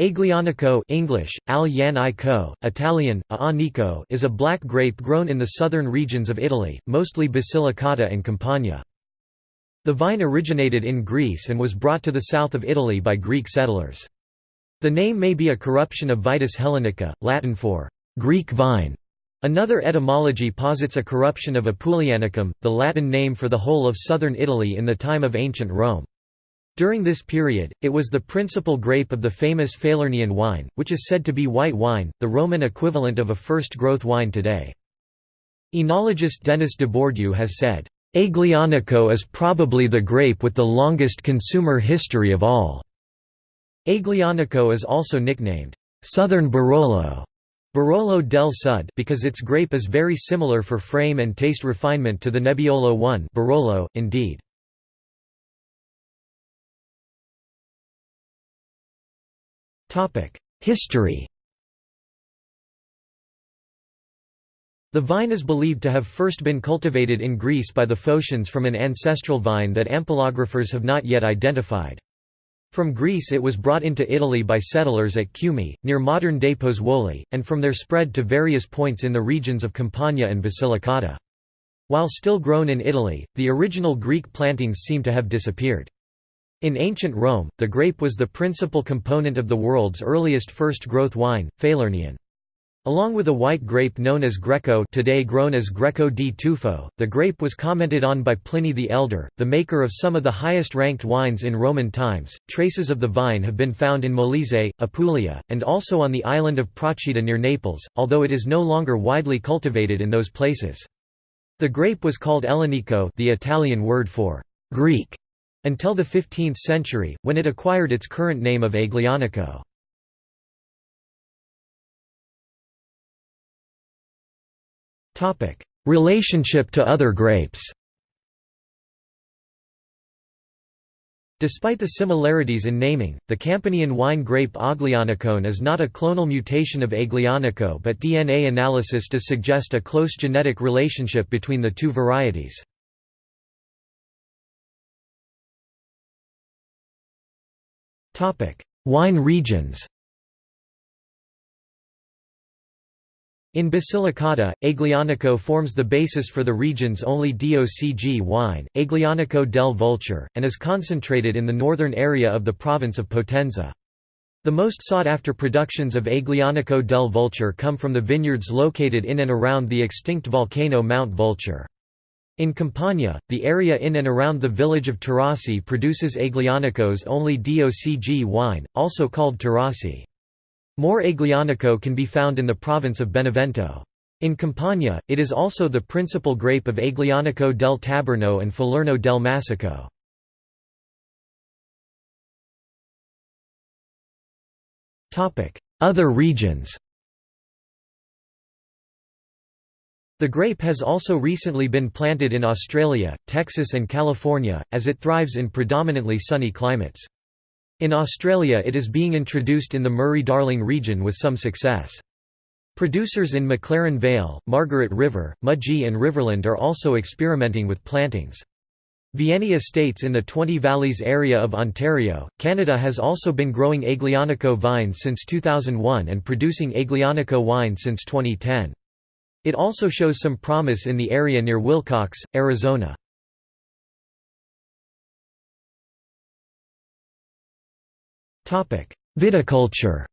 Aglianico English, Al Italian, Aanico is a black grape grown in the southern regions of Italy, mostly Basilicata and Campania. The vine originated in Greece and was brought to the south of Italy by Greek settlers. The name may be a corruption of Vitis hellenica, Latin for «Greek vine». Another etymology posits a corruption of Apulianicum, the Latin name for the whole of southern Italy in the time of ancient Rome. During this period, it was the principal grape of the famous Falernian wine, which is said to be white wine, the Roman equivalent of a first-growth wine today. Enologist Denis Dubourdieu has said, "...Aglianico is probably the grape with the longest consumer history of all." Aglianico is also nicknamed, "...southern Barolo", Barolo del Sud because its grape is very similar for frame and taste refinement to the Nebbiolo 1 Barolo, indeed. History The vine is believed to have first been cultivated in Greece by the Phocians from an ancestral vine that ampelographers have not yet identified. From Greece it was brought into Italy by settlers at Cumae, near modern-day Pozzuoli, and from there spread to various points in the regions of Campania and Basilicata. While still grown in Italy, the original Greek plantings seem to have disappeared. In ancient Rome, the grape was the principal component of the world's earliest first-growth wine, Falernian. Along with a white grape known as Greco today grown as Greco di Tufo, the grape was commented on by Pliny the Elder, the maker of some of the highest-ranked wines in Roman times. Traces of the vine have been found in Molise, Apulia, and also on the island of Procida near Naples, although it is no longer widely cultivated in those places. The grape was called Ellenico the Italian word for Greek until the 15th century, when it acquired its current name of Aglianico. Relationship to other grapes Despite the similarities in naming, the Campanian wine grape Aglianicone is not a clonal mutation of Aglianico but DNA analysis does suggest a close genetic relationship between the two varieties. Wine regions In Basilicata, Aglianico forms the basis for the region's only DOCG wine, Aglianico del Vulture, and is concentrated in the northern area of the province of Potenza. The most sought-after productions of Aglianico del Vulture come from the vineyards located in and around the extinct volcano Mount Vulture. In Campania, the area in and around the village of Taurasi produces Aglianico's only DOCG wine, also called Taurasi. More Aglianico can be found in the province of Benevento. In Campania, it is also the principal grape of Aglianico del Taburno and Falerno del Massico. Other regions The grape has also recently been planted in Australia, Texas and California, as it thrives in predominantly sunny climates. In Australia it is being introduced in the Murray-Darling region with some success. Producers in McLaren Vale, Margaret River, Mudgee and Riverland are also experimenting with plantings. Vianney Estates in the Twenty Valleys area of Ontario, Canada has also been growing Aglianico vines since 2001 and producing Aglianico wine since 2010. It also shows some promise in the area near Willcox, Arizona. Viticulture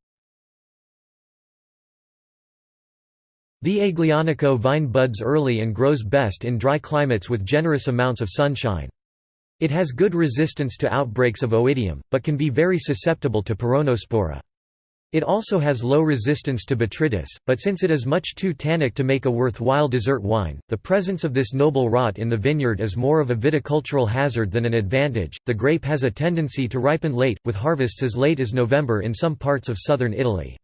The Aglianico vine buds early and grows best in dry climates with generous amounts of sunshine. It has good resistance to outbreaks of oidium, but can be very susceptible to peronospora. It also has low resistance to botrytis, but since it is much too tannic to make a worthwhile dessert wine, the presence of this noble rot in the vineyard is more of a viticultural hazard than an advantage. The grape has a tendency to ripen late, with harvests as late as November in some parts of southern Italy.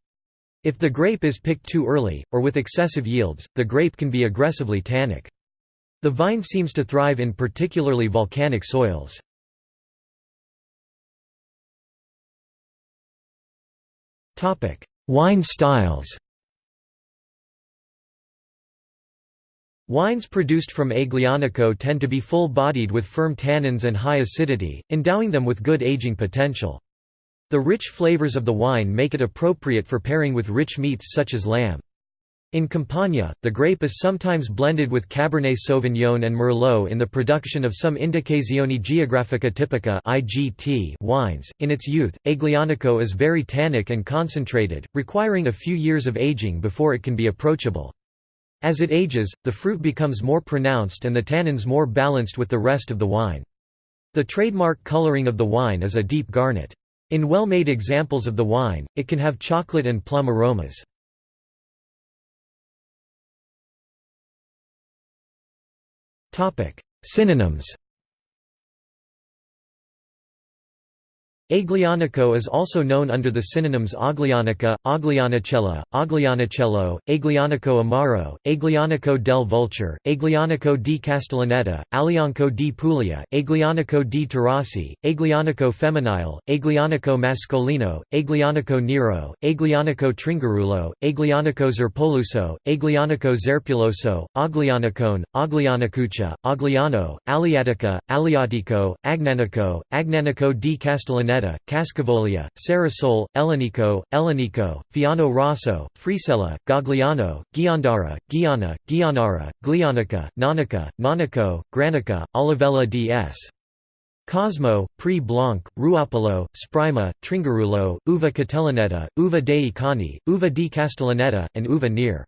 If the grape is picked too early, or with excessive yields, the grape can be aggressively tannic. The vine seems to thrive in particularly volcanic soils. Wine styles Wines produced from Aglianico tend to be full-bodied with firm tannins and high acidity, endowing them with good aging potential. The rich flavors of the wine make it appropriate for pairing with rich meats such as lamb. In Campania, the grape is sometimes blended with Cabernet Sauvignon and Merlot in the production of some Indicazioni Geografica Tipica (IGT) wines. In its youth, Aglianico is very tannic and concentrated, requiring a few years of aging before it can be approachable. As it ages, the fruit becomes more pronounced and the tannins more balanced with the rest of the wine. The trademark coloring of the wine is a deep garnet. In well-made examples of the wine, it can have chocolate and plum aromas. Synonyms Aglianico is also known under the synonyms Aglianica, Aglianicella, Aglianicello, Aglianico Amaro, Aglianico del Vulture, Aglianico di Castellaneta, Alianco di Puglia, Aglianico di Taurasi, Aglianico femminile, Aglianico mascolino, Aglianico nero, Aglianico tringarulo, Aglianico zerpoluso, Aglianico zerpuloso, Aglianicone, Aglianicuccia, Agliano, Aliatica, Aliatico, Agnanico, Agnanico di Castellaneta Valletta, Cascavolia, Sarasole, Elenico, Elenico, Fiano Rosso, Frisella, Gagliano, Giandara, Giana, Gianara, Glianica, Nanica, Nanico, Granica, Olivella d.s. Cosmo, Pre Blanc, Ruopolo, Sprima, Tringarulo, Uva Catalaneta, Uva dei Cani, Uva di Castellaneta, and Uva Near.